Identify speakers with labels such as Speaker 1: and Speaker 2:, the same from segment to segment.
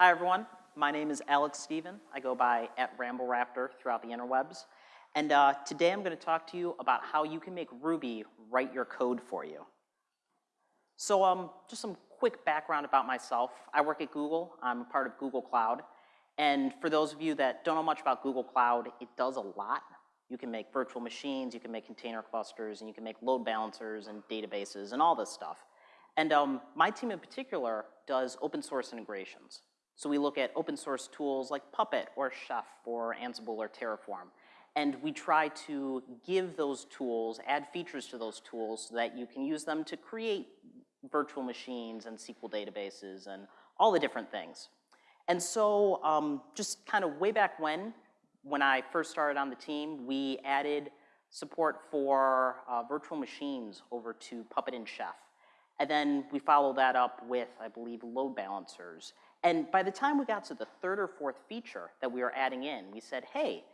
Speaker 1: Hi everyone, my name is Alex Stephen. I go by at RambleRaptor throughout the interwebs. And uh, today I'm gonna talk to you about how you can make Ruby write your code for you. So um, just some quick background about myself. I work at Google, I'm a part of Google Cloud. And for those of you that don't know much about Google Cloud, it does a lot. You can make virtual machines, you can make container clusters, and you can make load balancers and databases and all this stuff. And um, my team in particular does open source integrations. So we look at open source tools like Puppet or Chef or Ansible or Terraform. And we try to give those tools, add features to those tools so that you can use them to create virtual machines and SQL databases and all the different things. And so um, just kind of way back when, when I first started on the team, we added support for uh, virtual machines over to Puppet and Chef. And then we followed that up with, I believe, load balancers. And by the time we got to the third or fourth feature that we were adding in, we said, hey,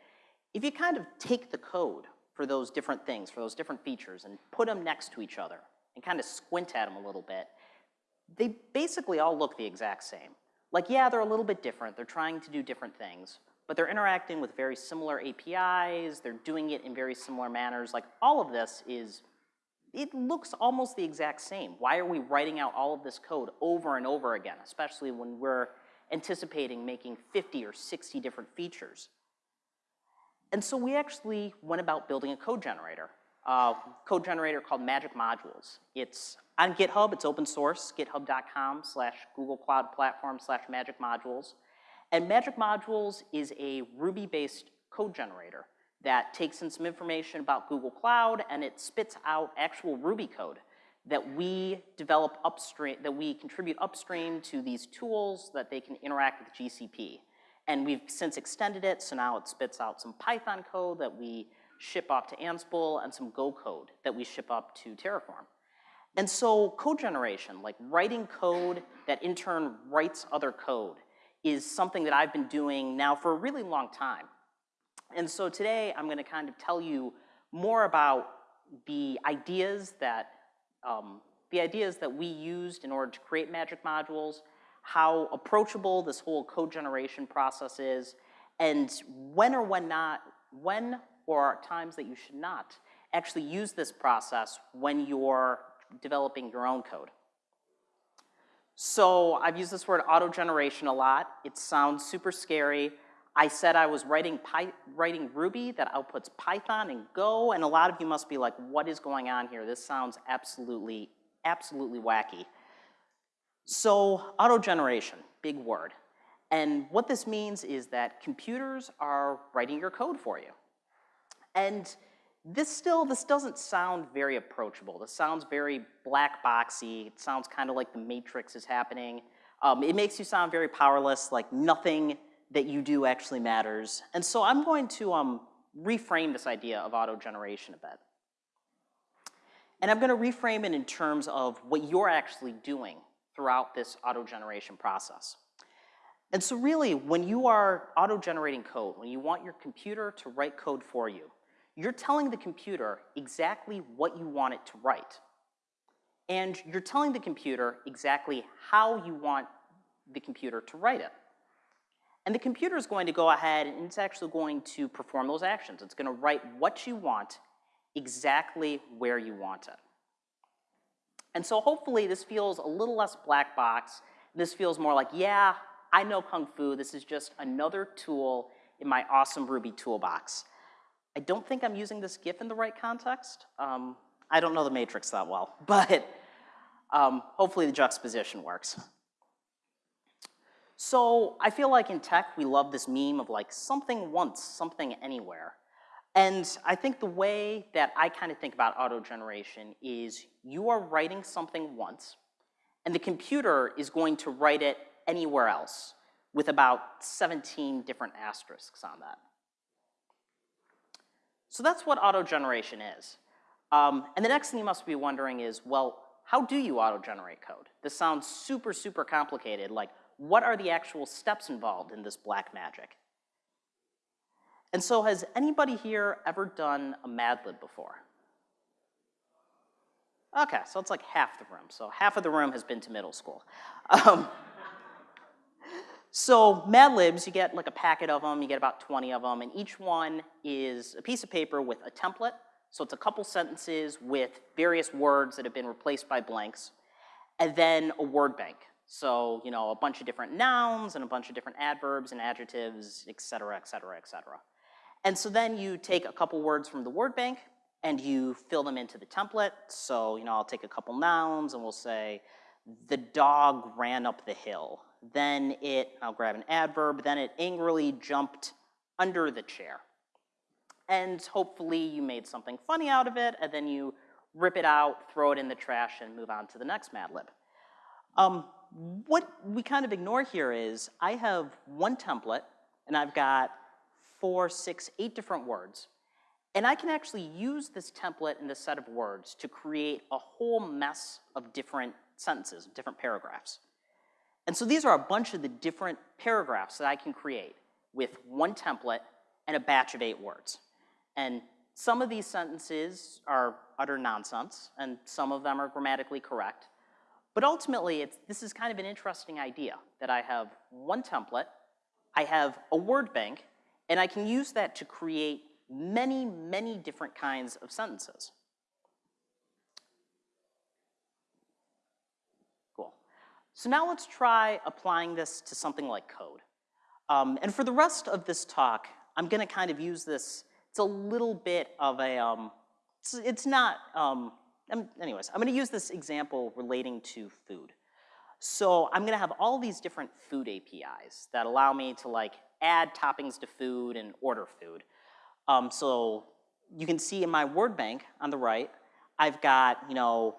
Speaker 1: if you kind of take the code for those different things, for those different features, and put them next to each other, and kind of squint at them a little bit, they basically all look the exact same. Like, yeah, they're a little bit different. They're trying to do different things, but they're interacting with very similar APIs. They're doing it in very similar manners. Like, all of this is, it looks almost the exact same. Why are we writing out all of this code over and over again, especially when we're anticipating making 50 or 60 different features? And so we actually went about building a code generator a code generator called Magic Modules. It's on GitHub, it's open source, github.com slash Google Cloud Platform slash Magic Modules. And Magic Modules is a Ruby-based code generator that takes in some information about Google Cloud and it spits out actual Ruby code that we develop upstream, that we contribute upstream to these tools that they can interact with GCP. And we've since extended it, so now it spits out some Python code that we ship up to Ansible and some Go code that we ship up to Terraform. And so code generation, like writing code that in turn writes other code, is something that I've been doing now for a really long time. And so today I'm gonna kind of tell you more about the ideas that, um, the ideas that we used in order to create magic modules, how approachable this whole code generation process is, and when or when not, when or times that you should not actually use this process when you're developing your own code. So I've used this word auto-generation a lot. It sounds super scary. I said I was writing, writing Ruby that outputs Python and Go, and a lot of you must be like, what is going on here? This sounds absolutely, absolutely wacky. So auto-generation, big word. And what this means is that computers are writing your code for you. And this still, this doesn't sound very approachable. This sounds very black boxy. It sounds kind of like the matrix is happening. Um, it makes you sound very powerless, like nothing that you do actually matters. And so I'm going to um, reframe this idea of auto-generation a bit. And I'm gonna reframe it in terms of what you're actually doing throughout this auto-generation process. And so really, when you are auto-generating code, when you want your computer to write code for you, you're telling the computer exactly what you want it to write. And you're telling the computer exactly how you want the computer to write it. And the computer is going to go ahead and it's actually going to perform those actions. It's gonna write what you want exactly where you want it. And so hopefully this feels a little less black box. This feels more like, yeah, I know Kung Fu. This is just another tool in my awesome Ruby toolbox. I don't think I'm using this GIF in the right context. Um, I don't know the matrix that well, but um, hopefully the juxtaposition works. So I feel like in tech, we love this meme of like something once, something anywhere. And I think the way that I kind of think about auto-generation is you are writing something once, and the computer is going to write it anywhere else with about 17 different asterisks on that. So that's what auto-generation is. Um, and the next thing you must be wondering is, well, how do you auto-generate code? This sounds super, super complicated. Like, what are the actual steps involved in this black magic? And so has anybody here ever done a Mad Lib before? Okay, so it's like half the room. So half of the room has been to middle school. Um, So Mad Libs, you get like a packet of them, you get about 20 of them, and each one is a piece of paper with a template. So it's a couple sentences with various words that have been replaced by blanks, and then a word bank. So, you know, a bunch of different nouns and a bunch of different adverbs and adjectives, et cetera, et cetera, et cetera. And so then you take a couple words from the word bank and you fill them into the template. So, you know, I'll take a couple nouns and we'll say, the dog ran up the hill. Then it, I'll grab an adverb, then it angrily jumped under the chair. And hopefully you made something funny out of it, and then you rip it out, throw it in the trash, and move on to the next Mad Lib. Um, what we kind of ignore here is I have one template, and I've got four, six, eight different words. And I can actually use this template and this set of words to create a whole mess of different sentences, different paragraphs. And so these are a bunch of the different paragraphs that I can create with one template and a batch of eight words. And some of these sentences are utter nonsense, and some of them are grammatically correct. But ultimately, this is kind of an interesting idea, that I have one template, I have a word bank, and I can use that to create many, many different kinds of sentences. Cool. So now let's try applying this to something like code. Um, and for the rest of this talk, I'm gonna kind of use this, it's a little bit of a, um, it's, it's, not, um, anyways, I'm gonna use this example relating to food. So I'm gonna have all these different food APIs that allow me to like add toppings to food and order food. Um, so you can see in my word bank on the right, I've got, you know,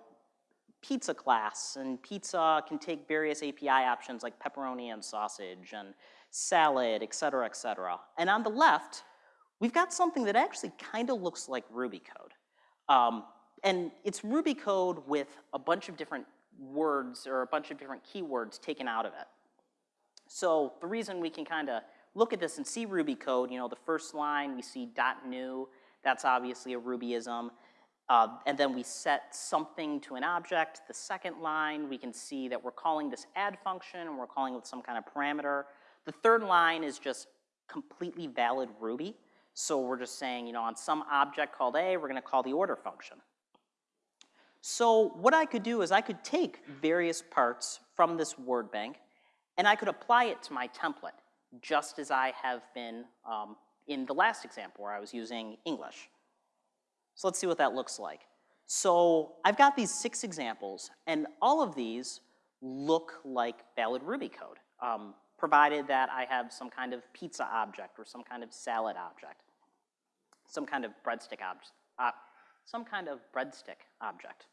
Speaker 1: pizza class, and pizza can take various API options like pepperoni and sausage and salad, et cetera, et cetera. And on the left, we've got something that actually kind of looks like Ruby code. Um, and it's Ruby code with a bunch of different words or a bunch of different keywords taken out of it. So the reason we can kind of look at this and see Ruby code, you know, the first line we see dot new, that's obviously a Rubyism. Uh, and then we set something to an object. The second line, we can see that we're calling this add function and we're calling it with some kind of parameter. The third line is just completely valid Ruby. So we're just saying, you know, on some object called A, we're gonna call the order function. So what I could do is I could take various parts from this word bank and I could apply it to my template, just as I have been um, in the last example where I was using English. So let's see what that looks like. So I've got these six examples, and all of these look like valid Ruby code, um, provided that I have some kind of pizza object or some kind of salad object, some kind of breadstick object, uh, some kind of breadstick object.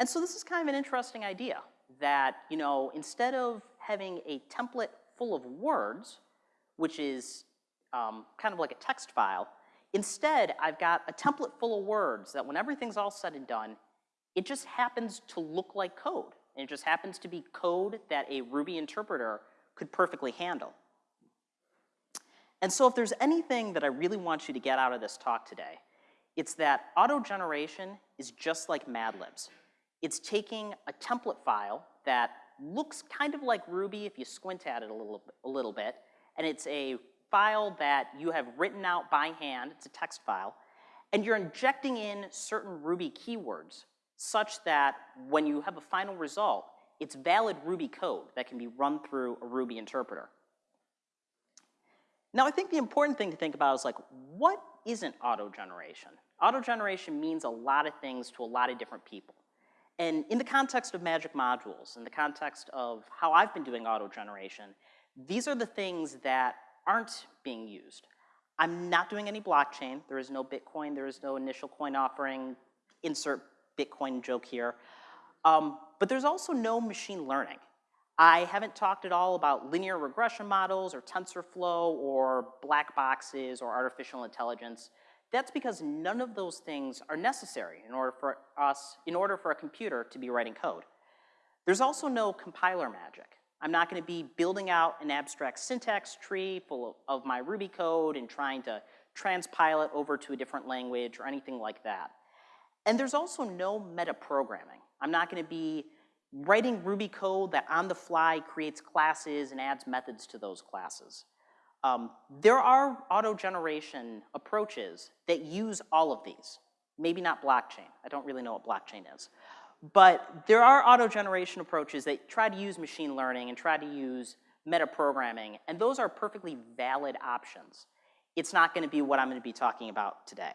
Speaker 1: And so this is kind of an interesting idea that, you know, instead of having a template full of words, which is um, kind of like a text file, Instead, I've got a template full of words that when everything's all said and done, it just happens to look like code. And it just happens to be code that a Ruby interpreter could perfectly handle. And so if there's anything that I really want you to get out of this talk today, it's that auto-generation is just like Mad Libs. It's taking a template file that looks kind of like Ruby if you squint at it a little, a little bit, and it's a file that you have written out by hand, it's a text file, and you're injecting in certain Ruby keywords such that when you have a final result, it's valid Ruby code that can be run through a Ruby interpreter. Now I think the important thing to think about is like, what isn't auto-generation? Auto-generation means a lot of things to a lot of different people. And in the context of Magic Modules, in the context of how I've been doing auto-generation, these are the things that aren't being used. I'm not doing any blockchain. There is no Bitcoin. There is no initial coin offering. Insert Bitcoin joke here. Um, but there's also no machine learning. I haven't talked at all about linear regression models or TensorFlow or black boxes or artificial intelligence. That's because none of those things are necessary in order for us, in order for a computer to be writing code. There's also no compiler magic. I'm not gonna be building out an abstract syntax tree full of, my Ruby code and trying to transpile it over to a different language or anything like that. And there's also no metaprogramming. I'm not gonna be writing Ruby code that on the fly creates classes and adds methods to those classes. Um, there are auto-generation approaches that use all of these. Maybe not blockchain. I don't really know what blockchain is. But there are auto-generation approaches that try to use machine learning and try to use metaprogramming, and those are perfectly valid options. It's not gonna be what I'm gonna be talking about today.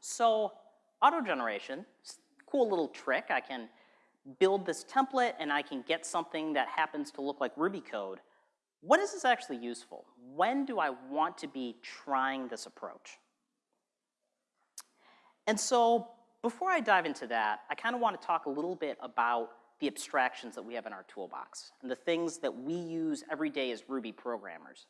Speaker 1: So, auto-generation, cool little trick. I can build this template and I can get something that happens to look like Ruby code. What is this actually useful? When do I want to be trying this approach? And so before I dive into that, I kind of want to talk a little bit about the abstractions that we have in our toolbox and the things that we use every day as Ruby programmers.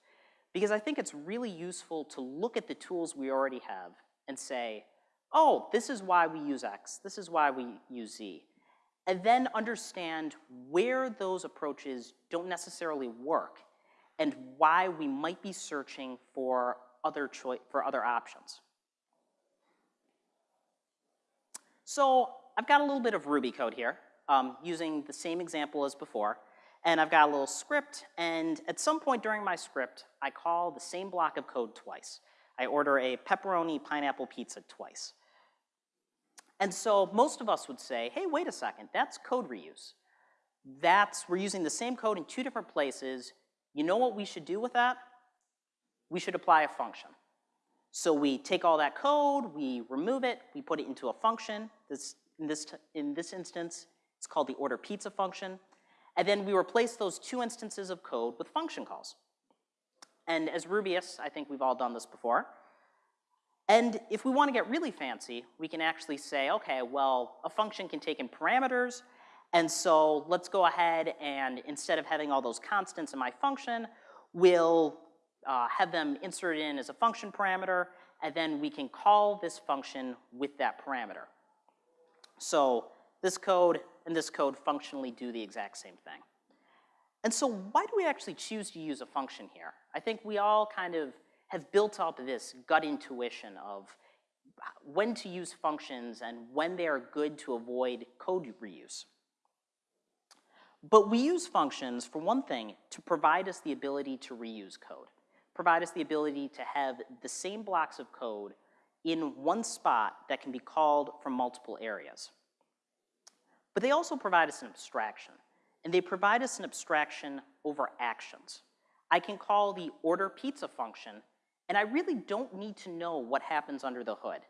Speaker 1: Because I think it's really useful to look at the tools we already have and say, oh, this is why we use X, this is why we use Z. And then understand where those approaches don't necessarily work and why we might be searching for other, for other options. So I've got a little bit of Ruby code here um, using the same example as before. And I've got a little script, and at some point during my script, I call the same block of code twice. I order a pepperoni pineapple pizza twice. And so most of us would say, hey, wait a second, that's code reuse. That's, we're using the same code in two different places. You know what we should do with that? We should apply a function. So we take all that code, we remove it, we put it into a function. This, in, this, in this instance, it's called the order pizza function. And then we replace those two instances of code with function calls. And as Rubyists, I think we've all done this before. And if we want to get really fancy, we can actually say, okay, well, a function can take in parameters, and so let's go ahead and instead of having all those constants in my function, we'll uh, have them inserted in as a function parameter, and then we can call this function with that parameter. So this code and this code functionally do the exact same thing. And so why do we actually choose to use a function here? I think we all kind of have built up this gut intuition of when to use functions and when they are good to avoid code reuse. But we use functions, for one thing, to provide us the ability to reuse code provide us the ability to have the same blocks of code in one spot that can be called from multiple areas. But they also provide us an abstraction, and they provide us an abstraction over actions. I can call the order pizza function, and I really don't need to know what happens under the hood.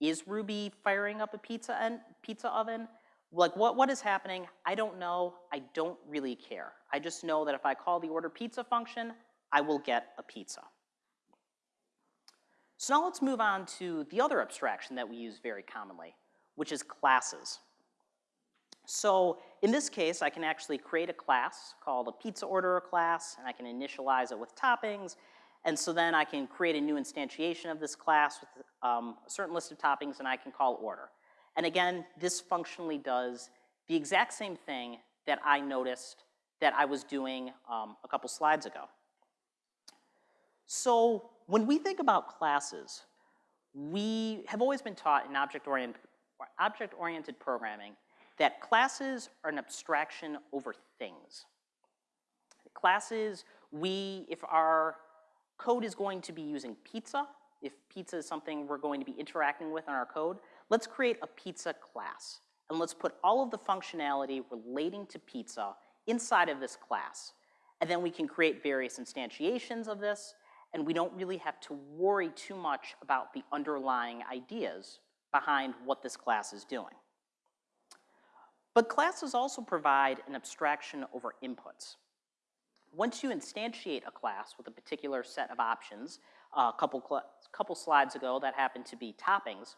Speaker 1: Is Ruby firing up a pizza, pizza oven? Like what, what is happening? I don't know, I don't really care. I just know that if I call the order pizza function, I will get a pizza. So now let's move on to the other abstraction that we use very commonly, which is classes. So in this case, I can actually create a class called a pizza orderer class, and I can initialize it with toppings, and so then I can create a new instantiation of this class with um, a certain list of toppings, and I can call order. And again, this functionally does the exact same thing that I noticed that I was doing um, a couple slides ago. So when we think about classes, we have always been taught in object-oriented object -oriented programming that classes are an abstraction over things. Classes, we, if our code is going to be using pizza, if pizza is something we're going to be interacting with in our code, let's create a pizza class. And let's put all of the functionality relating to pizza inside of this class. And then we can create various instantiations of this, and we don't really have to worry too much about the underlying ideas behind what this class is doing. But classes also provide an abstraction over inputs. Once you instantiate a class with a particular set of options, a couple, couple slides ago that happened to be toppings,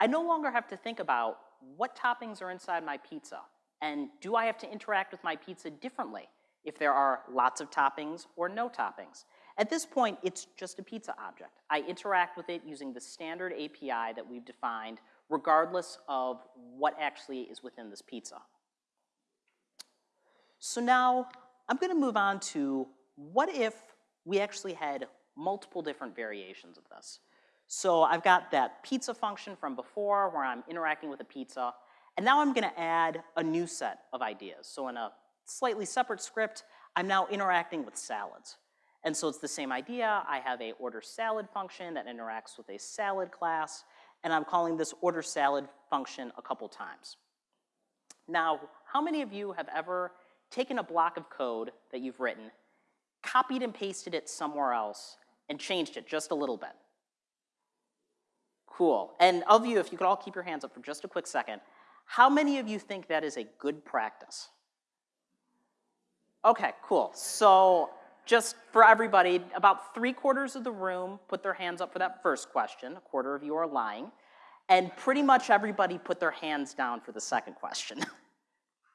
Speaker 1: I no longer have to think about what toppings are inside my pizza, and do I have to interact with my pizza differently if there are lots of toppings or no toppings? At this point, it's just a pizza object. I interact with it using the standard API that we've defined, regardless of what actually is within this pizza. So now, I'm gonna move on to what if we actually had multiple different variations of this. So I've got that pizza function from before where I'm interacting with a pizza, And now I'm gonna add a new set of ideas. So in a slightly separate script, I'm now interacting with salads. And so it's the same idea. I have a order salad function that interacts with a salad class, and I'm calling this order salad function a couple times. Now, how many of you have ever taken a block of code that you've written, copied and pasted it somewhere else, and changed it just a little bit? Cool. And of you, if you could all keep your hands up for just a quick second, how many of you think that is a good practice? Okay, cool. So just for everybody, about three quarters of the room put their hands up for that first question. A quarter of you are lying. And pretty much everybody put their hands down for the second question.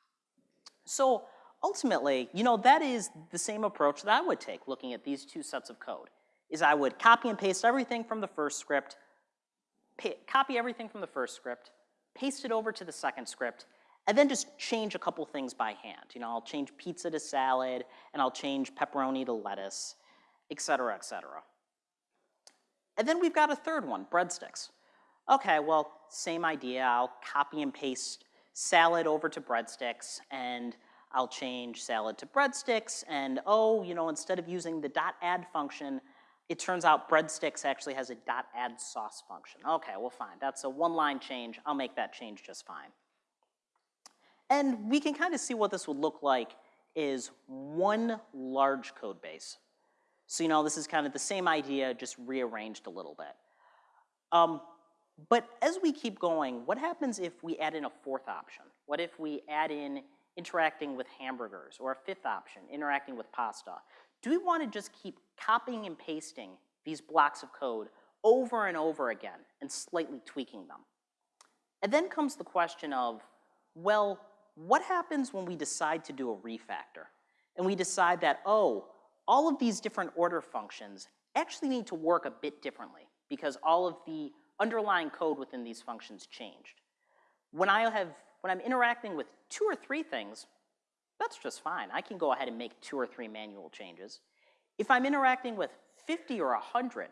Speaker 1: so ultimately, you know, that is the same approach that I would take looking at these two sets of code, is I would copy and paste everything from the first script, copy everything from the first script, paste it over to the second script, and then just change a couple things by hand. You know, I'll change pizza to salad, and I'll change pepperoni to lettuce, et cetera, et cetera. And then we've got a third one, breadsticks. Okay, well, same idea. I'll copy and paste salad over to breadsticks, and I'll change salad to breadsticks, and oh, you know, instead of using the dot add function, it turns out breadsticks actually has a dot add sauce function. Okay, well, fine. That's a one-line change. I'll make that change just fine. And we can kind of see what this would look like is one large code base. So you know, this is kind of the same idea, just rearranged a little bit. Um, but as we keep going, what happens if we add in a fourth option? What if we add in interacting with hamburgers, or a fifth option, interacting with pasta? Do we want to just keep copying and pasting these blocks of code over and over again and slightly tweaking them? And then comes the question of, well, what happens when we decide to do a refactor? And we decide that, oh, all of these different order functions actually need to work a bit differently because all of the underlying code within these functions changed. When I have, when I'm interacting with two or three things, that's just fine. I can go ahead and make two or three manual changes. If I'm interacting with 50 or 100,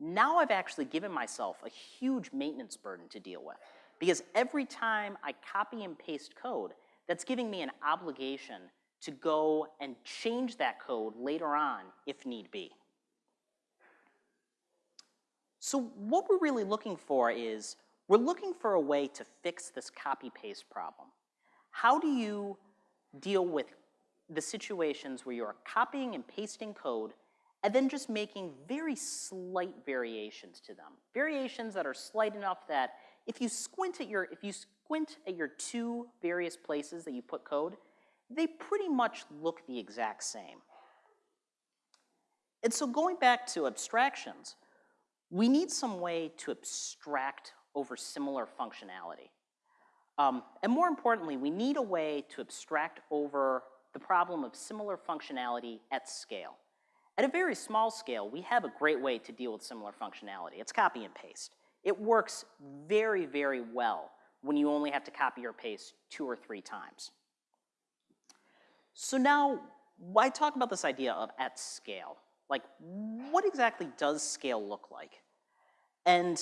Speaker 1: now I've actually given myself a huge maintenance burden to deal with. Because every time I copy and paste code, that's giving me an obligation to go and change that code later on if need be. So what we're really looking for is, we're looking for a way to fix this copy-paste problem. How do you deal with the situations where you're copying and pasting code and then just making very slight variations to them? Variations that are slight enough that if you squint at your, if you squint at your two various places that you put code, they pretty much look the exact same. And so going back to abstractions, we need some way to abstract over similar functionality. Um, and more importantly, we need a way to abstract over the problem of similar functionality at scale. At a very small scale, we have a great way to deal with similar functionality. It's copy and paste. It works very, very well when you only have to copy or paste two or three times. So now, why talk about this idea of at scale? Like, what exactly does scale look like? And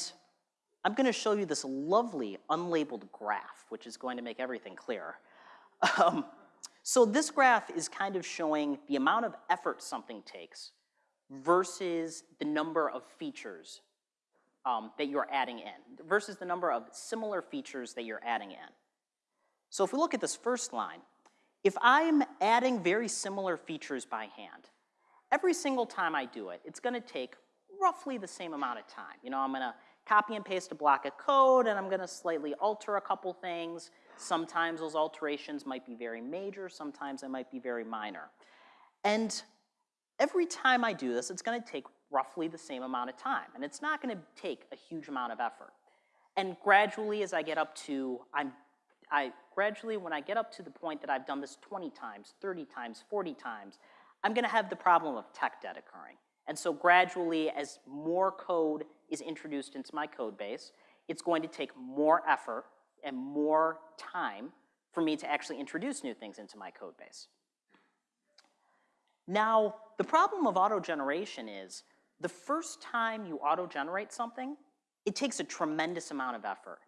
Speaker 1: I'm gonna show you this lovely unlabeled graph, which is going to make everything clearer. Um, so this graph is kind of showing the amount of effort something takes versus the number of features um, that you're adding in versus the number of similar features that you're adding in. So if we look at this first line, if I'm adding very similar features by hand, every single time I do it, it's gonna take roughly the same amount of time. You know, I'm gonna copy and paste a block of code and I'm gonna slightly alter a couple things. Sometimes those alterations might be very major, sometimes they might be very minor. And every time I do this, it's gonna take roughly the same amount of time. And it's not gonna take a huge amount of effort. And gradually as I get up to, I'm, I, gradually when I get up to the point that I've done this 20 times, 30 times, 40 times, I'm gonna have the problem of tech debt occurring. And so gradually as more code is introduced into my code base, it's going to take more effort and more time for me to actually introduce new things into my code base. Now, the problem of auto-generation is the first time you auto-generate something, it takes a tremendous amount of effort.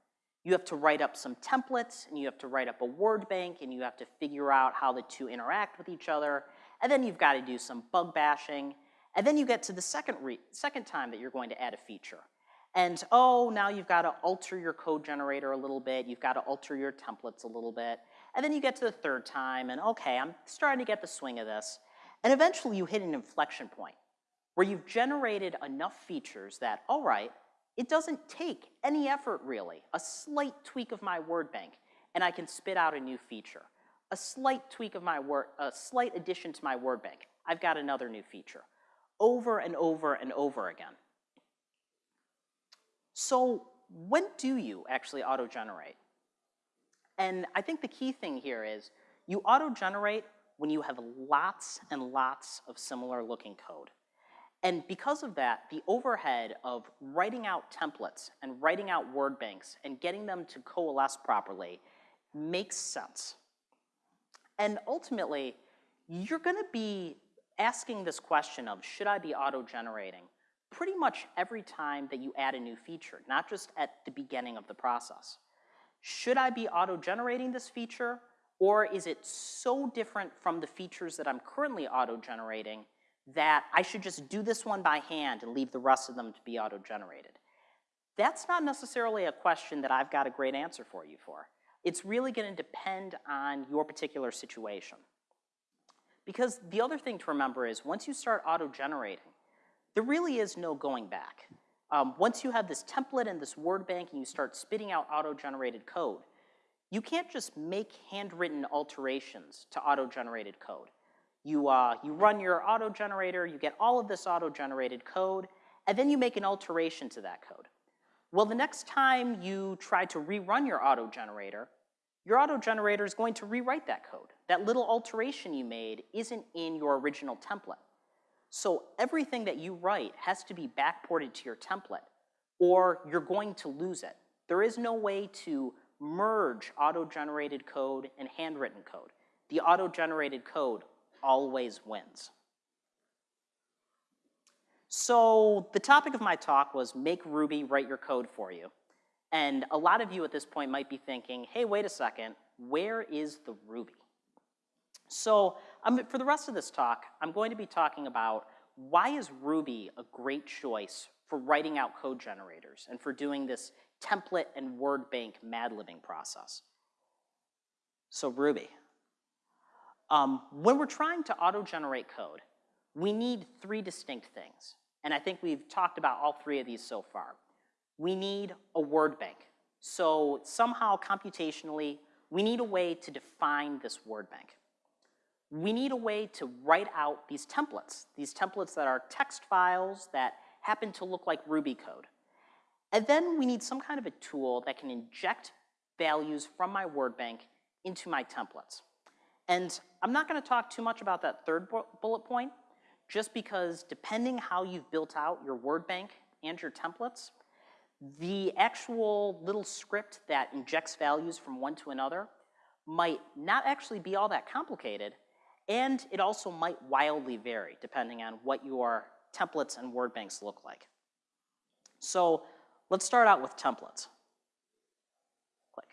Speaker 1: You have to write up some templates, and you have to write up a word bank, and you have to figure out how the two interact with each other, and then you've got to do some bug bashing, and then you get to the second, second time that you're going to add a feature. And oh, now you've got to alter your code generator a little bit, you've got to alter your templates a little bit, and then you get to the third time, and okay, I'm starting to get the swing of this, and eventually you hit an inflection point where you've generated enough features that, all right, it doesn't take any effort really, a slight tweak of my word bank, and I can spit out a new feature. A slight tweak of my word, a slight addition to my word bank, I've got another new feature. Over and over and over again. So when do you actually auto-generate? And I think the key thing here is you auto-generate when you have lots and lots of similar looking code. And because of that, the overhead of writing out templates and writing out word banks and getting them to coalesce properly makes sense. And ultimately, you're gonna be asking this question of, should I be auto-generating? Pretty much every time that you add a new feature, not just at the beginning of the process. Should I be auto-generating this feature, or is it so different from the features that I'm currently auto-generating that I should just do this one by hand and leave the rest of them to be auto-generated? That's not necessarily a question that I've got a great answer for you for. It's really gonna depend on your particular situation. Because the other thing to remember is once you start auto-generating, there really is no going back. Um, once you have this template and this word bank and you start spitting out auto-generated code, you can't just make handwritten alterations to auto-generated code. You, uh, you run your auto-generator, you get all of this auto-generated code, and then you make an alteration to that code. Well, the next time you try to rerun your auto-generator, your auto-generator is going to rewrite that code. That little alteration you made isn't in your original template. So everything that you write has to be backported to your template, or you're going to lose it. There is no way to merge auto-generated code and handwritten code. The auto-generated code always wins. So the topic of my talk was make Ruby write your code for you. And a lot of you at this point might be thinking, hey, wait a second, where is the Ruby? So um, for the rest of this talk, I'm going to be talking about why is Ruby a great choice for writing out code generators and for doing this template and word bank mad-libbing process. So Ruby. Um, when we're trying to auto-generate code, we need three distinct things. And I think we've talked about all three of these so far we need a word bank. So somehow computationally, we need a way to define this word bank. We need a way to write out these templates, these templates that are text files that happen to look like Ruby code. And then we need some kind of a tool that can inject values from my word bank into my templates. And I'm not gonna talk too much about that third bullet point, just because depending how you've built out your word bank and your templates, the actual little script that injects values from one to another might not actually be all that complicated, and it also might wildly vary depending on what your templates and word banks look like. So let's start out with templates. Click.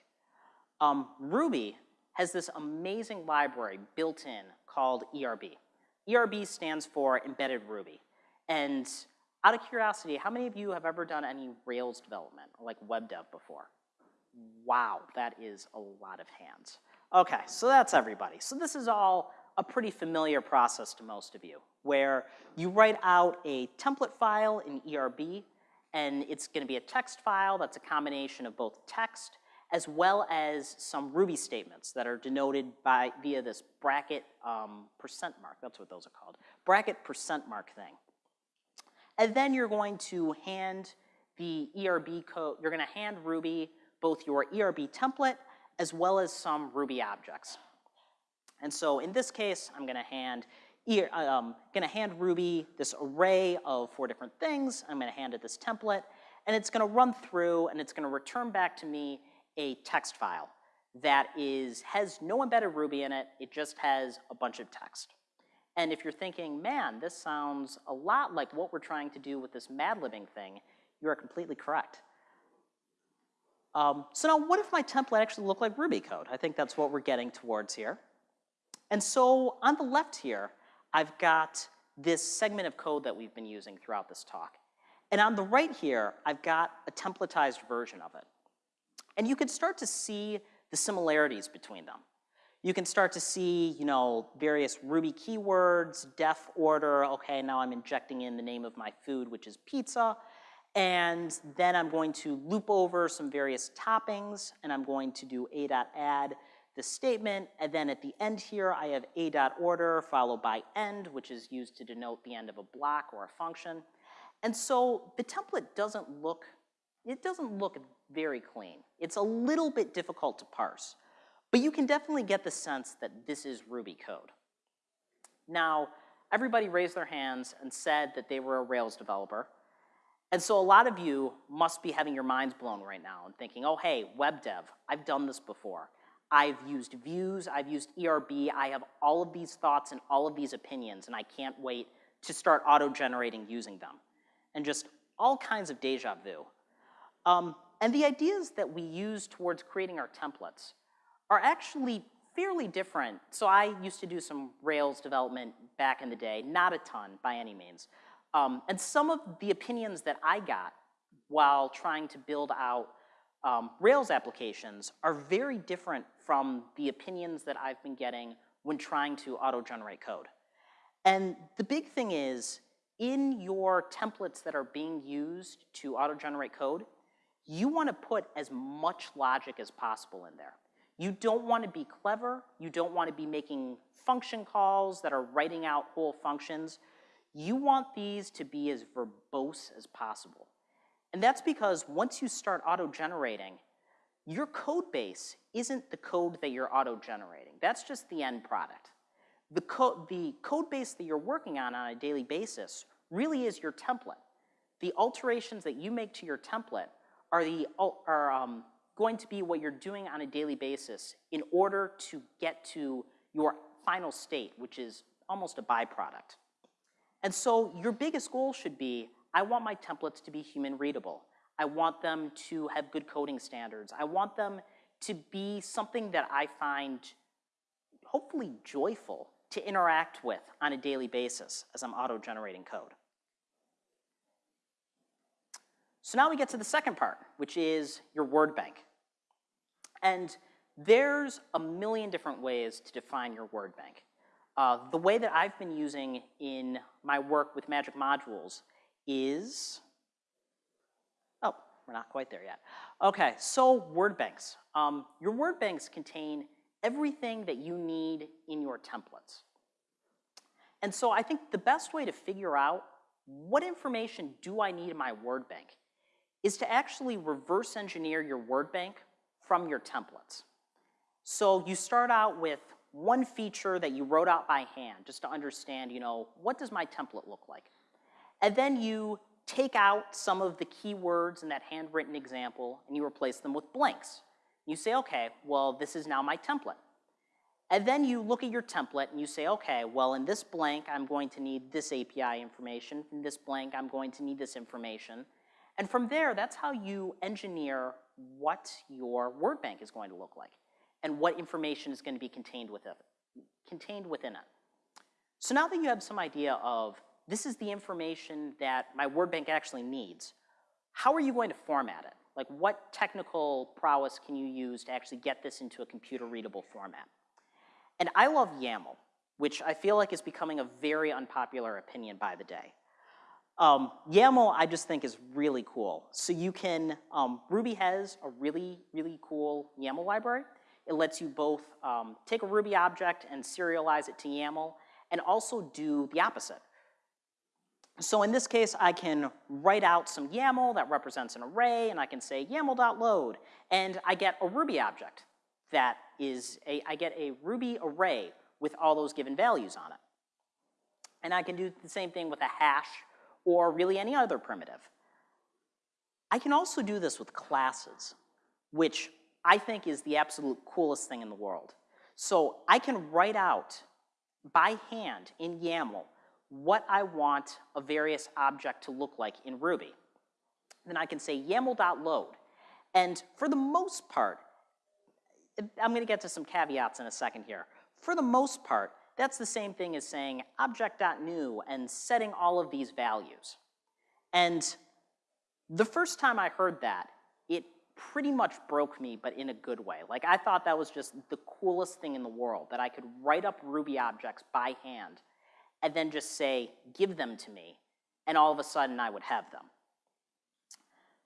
Speaker 1: Um, Ruby has this amazing library built in called ERB. ERB stands for Embedded Ruby. And out of curiosity, how many of you have ever done any Rails development, like web dev before? Wow, that is a lot of hands. Okay, so that's everybody. So this is all a pretty familiar process to most of you, where you write out a template file in ERB, and it's gonna be a text file that's a combination of both text as well as some Ruby statements that are denoted by via this bracket um, percent mark, that's what those are called, bracket percent mark thing. And then you're going to hand the ERB code, you're gonna hand Ruby both your ERB template as well as some Ruby objects. And so in this case, I'm gonna hand, um, gonna hand Ruby this array of four different things. I'm gonna hand it this template, and it's gonna run through and it's gonna return back to me a text file that is, has no embedded Ruby in it, it just has a bunch of text. And if you're thinking, man, this sounds a lot like what we're trying to do with this mad-libbing thing, you are completely correct. Um, so now what if my template actually looked like Ruby code? I think that's what we're getting towards here. And so on the left here, I've got this segment of code that we've been using throughout this talk. And on the right here, I've got a templatized version of it. And you can start to see the similarities between them. You can start to see, you know, various Ruby keywords, def order, okay, now I'm injecting in the name of my food, which is pizza, and then I'm going to loop over some various toppings, and I'm going to do a.add the statement, and then at the end here, I have a.order followed by end, which is used to denote the end of a block or a function. And so the template doesn't look, it doesn't look very clean. It's a little bit difficult to parse, but you can definitely get the sense that this is Ruby code. Now, everybody raised their hands and said that they were a Rails developer, and so a lot of you must be having your minds blown right now and thinking, oh, hey, web dev, I've done this before. I've used views, I've used ERB, I have all of these thoughts and all of these opinions, and I can't wait to start auto-generating using them. And just all kinds of deja vu. Um, and the ideas that we use towards creating our templates are actually fairly different. So I used to do some Rails development back in the day, not a ton by any means. Um, and some of the opinions that I got while trying to build out um, Rails applications are very different from the opinions that I've been getting when trying to auto-generate code. And the big thing is, in your templates that are being used to auto-generate code, you wanna put as much logic as possible in there. You don't wanna be clever, you don't wanna be making function calls that are writing out whole functions. You want these to be as verbose as possible. And that's because once you start auto-generating, your code base isn't the code that you're auto-generating. That's just the end product. The, co the code base that you're working on on a daily basis really is your template. The alterations that you make to your template are, the, are um, going to be what you're doing on a daily basis in order to get to your final state, which is almost a byproduct. And so your biggest goal should be, I want my templates to be human readable. I want them to have good coding standards. I want them to be something that I find hopefully joyful to interact with on a daily basis as I'm auto-generating code. So now we get to the second part, which is your word bank. And there's a million different ways to define your word bank. Uh, the way that I've been using in my work with Magic Modules is, we're not quite there yet. Okay, so word banks. Um, your word banks contain everything that you need in your templates. And so I think the best way to figure out what information do I need in my word bank is to actually reverse engineer your word bank from your templates. So you start out with one feature that you wrote out by hand just to understand, you know, what does my template look like? And then you take out some of the keywords in that handwritten example and you replace them with blanks. You say, okay, well, this is now my template. And then you look at your template and you say, okay, well, in this blank, I'm going to need this API information. In this blank, I'm going to need this information. And from there, that's how you engineer what your word bank is going to look like and what information is going to be contained within it. Contained within it. So now that you have some idea of this is the information that my word bank actually needs, how are you going to format it? Like what technical prowess can you use to actually get this into a computer readable format? And I love YAML, which I feel like is becoming a very unpopular opinion by the day. Um, YAML I just think is really cool. So you can, um, Ruby has a really, really cool YAML library. It lets you both um, take a Ruby object and serialize it to YAML and also do the opposite. So in this case, I can write out some YAML that represents an array and I can say YAML.load and I get a Ruby object that is a, I get a Ruby array with all those given values on it. And I can do the same thing with a hash or really any other primitive. I can also do this with classes, which I think is the absolute coolest thing in the world. So I can write out by hand in YAML what I want a various object to look like in Ruby. Then I can say YAML.load, And for the most part, I'm gonna get to some caveats in a second here. For the most part, that's the same thing as saying object.new and setting all of these values. And the first time I heard that, it pretty much broke me, but in a good way. Like I thought that was just the coolest thing in the world, that I could write up Ruby objects by hand and then just say, give them to me, and all of a sudden I would have them.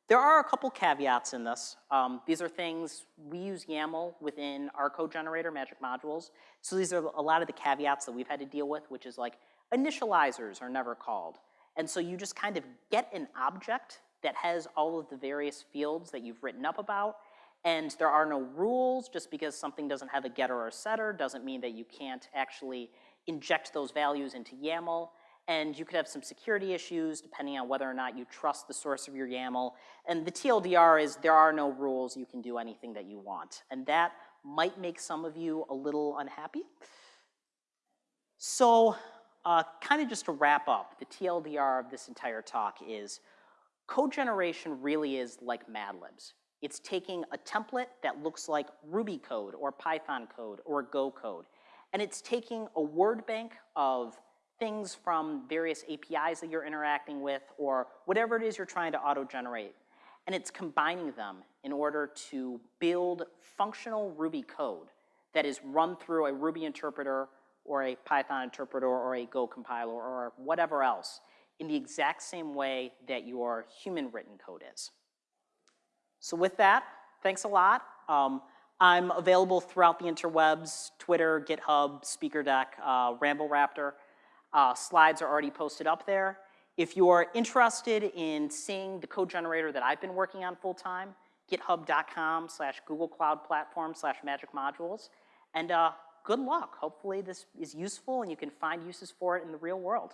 Speaker 1: There are a couple caveats in this. Um, these are things, we use YAML within our code generator, Magic Modules. So these are a lot of the caveats that we've had to deal with, which is like initializers are never called. And so you just kind of get an object that has all of the various fields that you've written up about, and there are no rules, just because something doesn't have a getter or a setter doesn't mean that you can't actually inject those values into YAML and you could have some security issues depending on whether or not you trust the source of your YAML. And the TLDR is there are no rules, you can do anything that you want. And that might make some of you a little unhappy. So uh, kind of just to wrap up, the TLDR of this entire talk is code generation really is like Mad Libs. It's taking a template that looks like Ruby code or Python code or Go code, and it's taking a word bank of things from various APIs that you're interacting with or whatever it is you're trying to auto-generate. And it's combining them in order to build functional Ruby code that is run through a Ruby interpreter or a Python interpreter or a Go compiler or whatever else in the exact same way that your human written code is. So with that, thanks a lot. Um, I'm available throughout the interwebs, Twitter, GitHub, SpeakerDeck, uh, RambleRaptor. Uh, slides are already posted up there. If you're interested in seeing the code generator that I've been working on full time, github.com slash Google Cloud Platform slash Magic Modules. And uh, good luck. Hopefully this is useful and you can find uses for it in the real world.